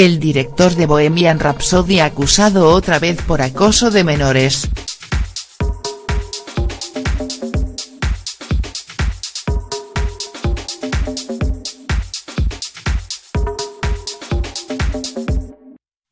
el director de Bohemian Rhapsody acusado otra vez por acoso de menores.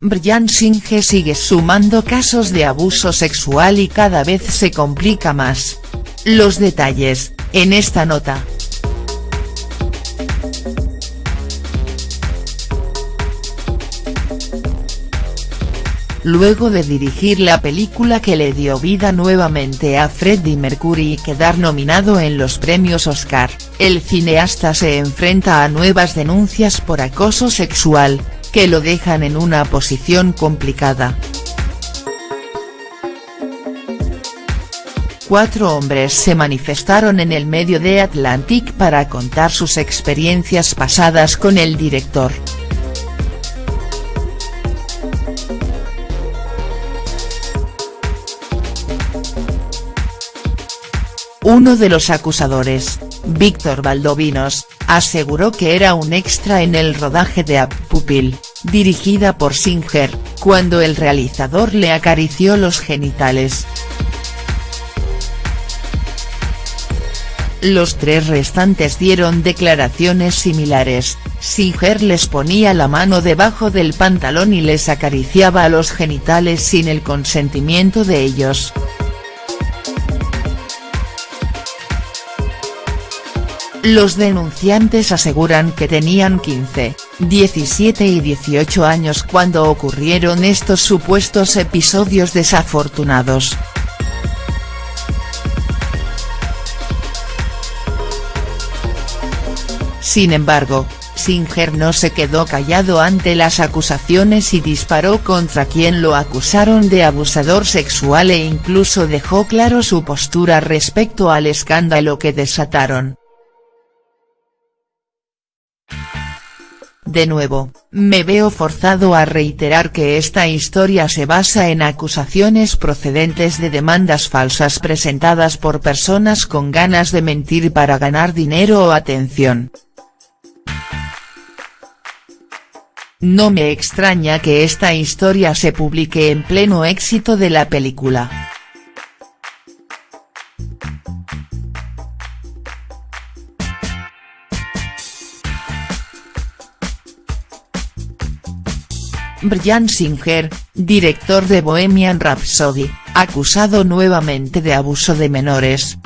Brian Singer sigue sumando casos de abuso sexual y cada vez se complica más. Los detalles, en esta nota. Luego de dirigir la película que le dio vida nuevamente a Freddie Mercury y quedar nominado en los premios Oscar, el cineasta se enfrenta a nuevas denuncias por acoso sexual, que lo dejan en una posición complicada. Cuatro hombres se manifestaron en el medio de Atlantic para contar sus experiencias pasadas con el director. Uno de los acusadores, Víctor Valdovinos, aseguró que era un extra en el rodaje de Up Pupil, dirigida por Singer, cuando el realizador le acarició los genitales. Los tres restantes dieron declaraciones similares, Singer les ponía la mano debajo del pantalón y les acariciaba a los genitales sin el consentimiento de ellos. Los denunciantes aseguran que tenían 15, 17 y 18 años cuando ocurrieron estos supuestos episodios desafortunados. Sin embargo, Singer no se quedó callado ante las acusaciones y disparó contra quien lo acusaron de abusador sexual e incluso dejó claro su postura respecto al escándalo que desataron. De nuevo, me veo forzado a reiterar que esta historia se basa en acusaciones procedentes de demandas falsas presentadas por personas con ganas de mentir para ganar dinero o atención. No me extraña que esta historia se publique en pleno éxito de la película. Brian Singer, director de Bohemian Rhapsody, acusado nuevamente de abuso de menores.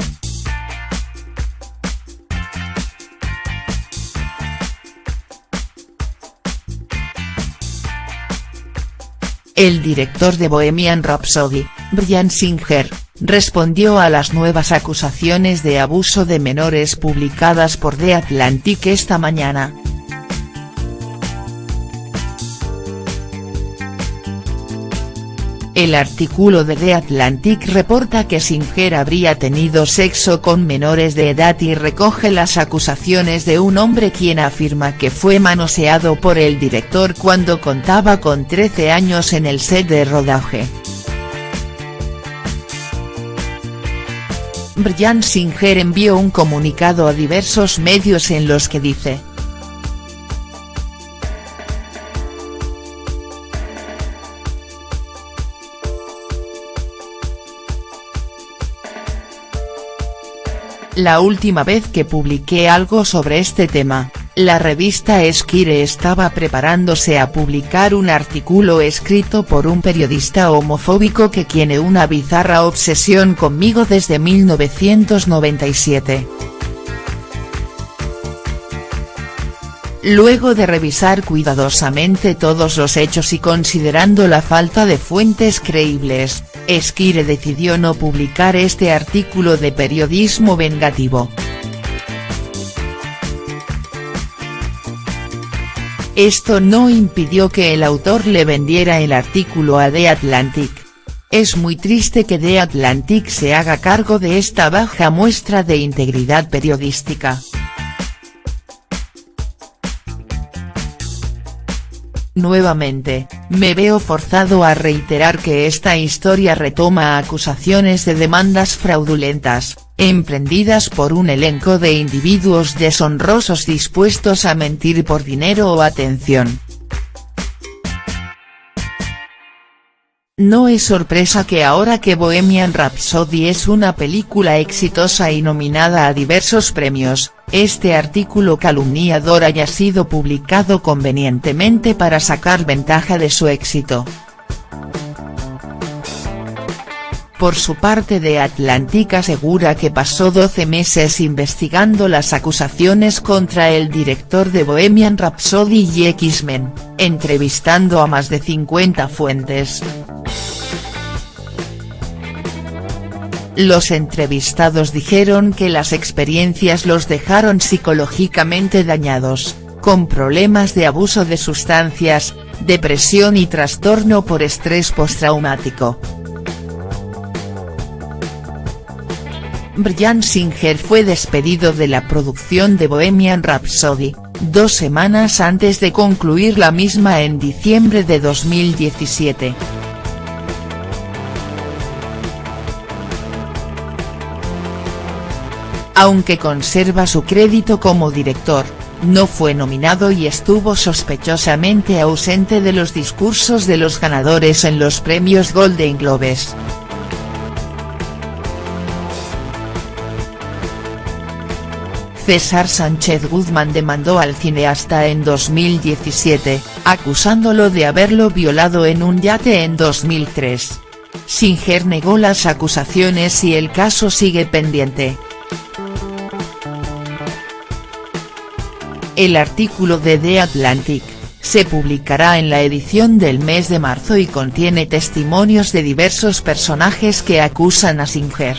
El director de Bohemian Rhapsody, Brian Singer, respondió a las nuevas acusaciones de abuso de menores publicadas por The Atlantic esta mañana. El artículo de The Atlantic reporta que Singer habría tenido sexo con menores de edad y recoge las acusaciones de un hombre quien afirma que fue manoseado por el director cuando contaba con 13 años en el set de rodaje. Brian Singer envió un comunicado a diversos medios en los que dice, La última vez que publiqué algo sobre este tema, la revista Esquire estaba preparándose a publicar un artículo escrito por un periodista homofóbico que tiene una bizarra obsesión conmigo desde 1997. Luego de revisar cuidadosamente todos los hechos y considerando la falta de fuentes creíbles, Esquire decidió no publicar este artículo de periodismo vengativo. Esto no impidió que el autor le vendiera el artículo a The Atlantic. Es muy triste que The Atlantic se haga cargo de esta baja muestra de integridad periodística. Nuevamente, me veo forzado a reiterar que esta historia retoma acusaciones de demandas fraudulentas, emprendidas por un elenco de individuos deshonrosos dispuestos a mentir por dinero o atención. No es sorpresa que ahora que Bohemian Rhapsody es una película exitosa y nominada a diversos premios, este artículo calumniador haya sido publicado convenientemente para sacar ventaja de su éxito. Por su parte The Atlantic asegura que pasó 12 meses investigando las acusaciones contra el director de Bohemian Rhapsody y X-Men, entrevistando a más de 50 fuentes. Los entrevistados dijeron que las experiencias los dejaron psicológicamente dañados, con problemas de abuso de sustancias, depresión y trastorno por estrés postraumático. Brian Singer fue despedido de la producción de Bohemian Rhapsody, dos semanas antes de concluir la misma en diciembre de 2017. Aunque conserva su crédito como director, no fue nominado y estuvo sospechosamente ausente de los discursos de los ganadores en los premios Golden Globes. César Sánchez Guzmán demandó al cineasta en 2017, acusándolo de haberlo violado en un yate en 2003. Singer negó las acusaciones y el caso sigue pendiente. El artículo de The Atlantic, se publicará en la edición del mes de marzo y contiene testimonios de diversos personajes que acusan a Singer.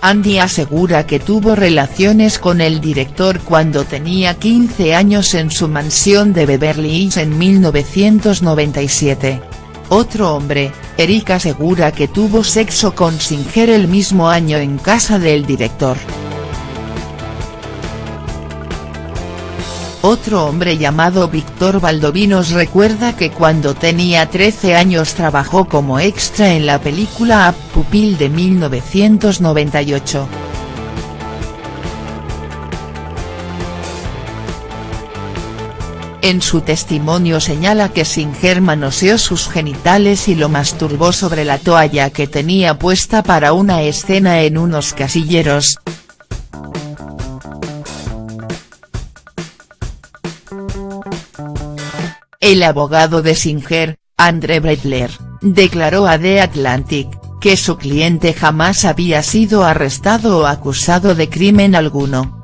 Andy asegura que tuvo relaciones con el director cuando tenía 15 años en su mansión de Beverly Hills en 1997. Otro hombre, Eric asegura que tuvo sexo con Singer el mismo año en casa del director. Otro hombre llamado Víctor Valdovinos recuerda que cuando tenía 13 años trabajó como extra en la película Up Pupil de 1998. En su testimonio señala que Singer manoseó sus genitales y lo masturbó sobre la toalla que tenía puesta para una escena en unos casilleros, El abogado de Singer, Andre Breitler, declaró a The Atlantic, que su cliente jamás había sido arrestado o acusado de crimen alguno.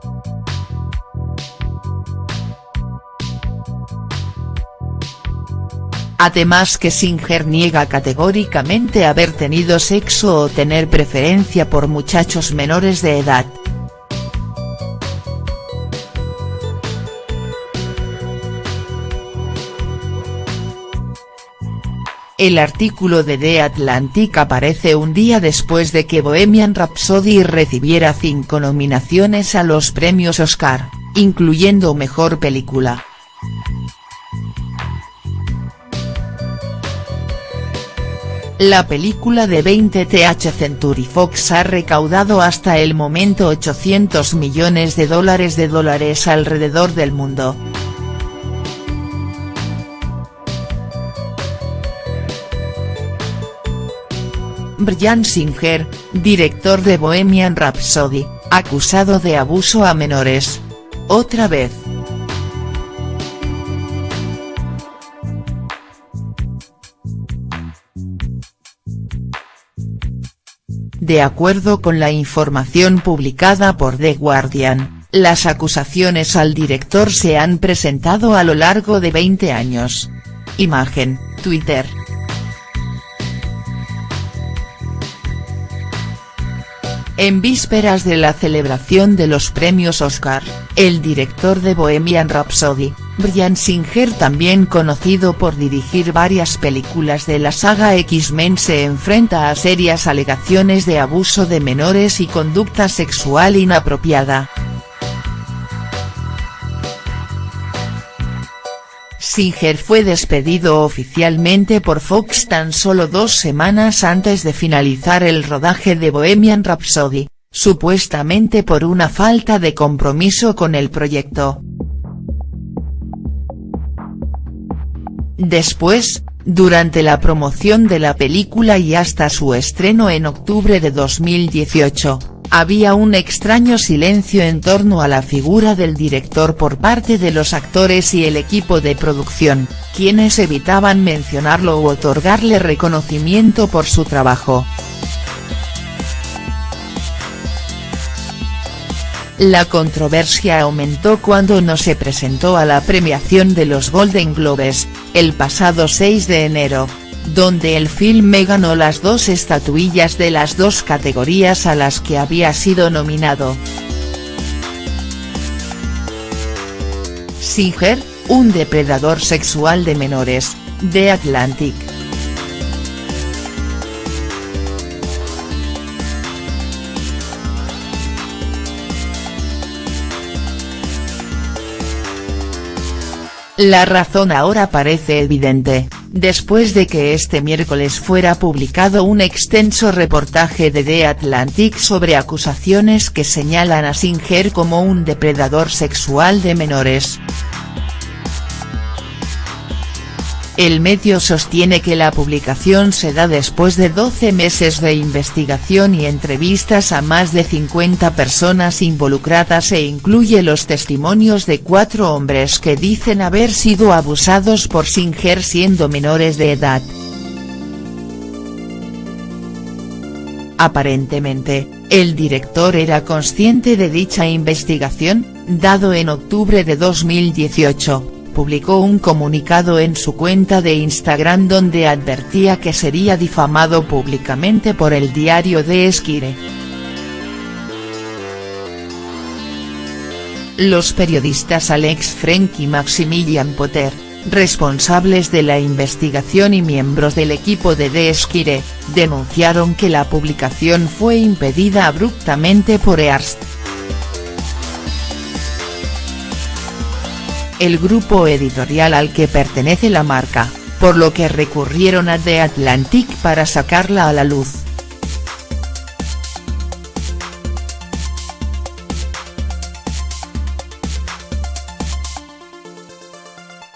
Además que Singer niega categóricamente haber tenido sexo o tener preferencia por muchachos menores de edad. El artículo de The Atlantic aparece un día después de que Bohemian Rhapsody recibiera cinco nominaciones a los premios Oscar, incluyendo Mejor Película. La película de 20th Century Fox ha recaudado hasta el momento 800 millones de dólares de dólares alrededor del mundo. Brian Singer, director de Bohemian Rhapsody, acusado de abuso a menores. Otra vez. De acuerdo con la información publicada por The Guardian, las acusaciones al director se han presentado a lo largo de 20 años. Imagen, Twitter. En vísperas de la celebración de los premios Oscar, el director de Bohemian Rhapsody, Brian Singer también conocido por dirigir varias películas de la saga X-Men se enfrenta a serias alegaciones de abuso de menores y conducta sexual inapropiada. Singer fue despedido oficialmente por Fox tan solo dos semanas antes de finalizar el rodaje de Bohemian Rhapsody, supuestamente por una falta de compromiso con el proyecto. Después, durante la promoción de la película y hasta su estreno en octubre de 2018, había un extraño silencio en torno a la figura del director por parte de los actores y el equipo de producción, quienes evitaban mencionarlo u otorgarle reconocimiento por su trabajo. La controversia aumentó cuando no se presentó a la premiación de los Golden Globes, el pasado 6 de enero, donde el filme ganó las dos estatuillas de las dos categorías a las que había sido nominado. Singer, un depredador sexual de menores, de Atlantic. La razón ahora parece evidente, después de que este miércoles fuera publicado un extenso reportaje de The Atlantic sobre acusaciones que señalan a Singer como un depredador sexual de menores. El medio sostiene que la publicación se da después de 12 meses de investigación y entrevistas a más de 50 personas involucradas e incluye los testimonios de cuatro hombres que dicen haber sido abusados por Singer siendo menores de edad. Aparentemente, el director era consciente de dicha investigación, dado en octubre de 2018 publicó un comunicado en su cuenta de Instagram donde advertía que sería difamado públicamente por el diario de Esquire. Los periodistas Alex Frank y Maximilian Potter, responsables de la investigación y miembros del equipo de The Esquire, denunciaron que la publicación fue impedida abruptamente por Earst. El grupo editorial al que pertenece la marca, por lo que recurrieron a The Atlantic para sacarla a la luz.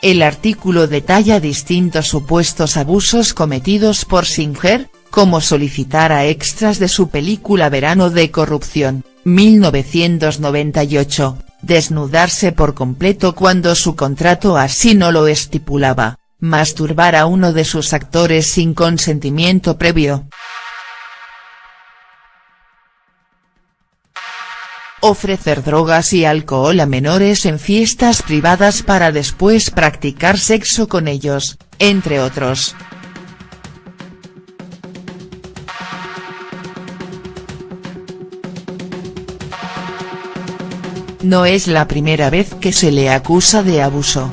El artículo detalla distintos supuestos abusos cometidos por Singer, como solicitar a extras de su película Verano de Corrupción, 1998, desnudarse por completo cuando su contrato así no lo estipulaba, masturbar a uno de sus actores sin consentimiento previo. Ofrecer drogas y alcohol a menores en fiestas privadas para después practicar sexo con ellos, entre otros. No es la primera vez que se le acusa de abuso.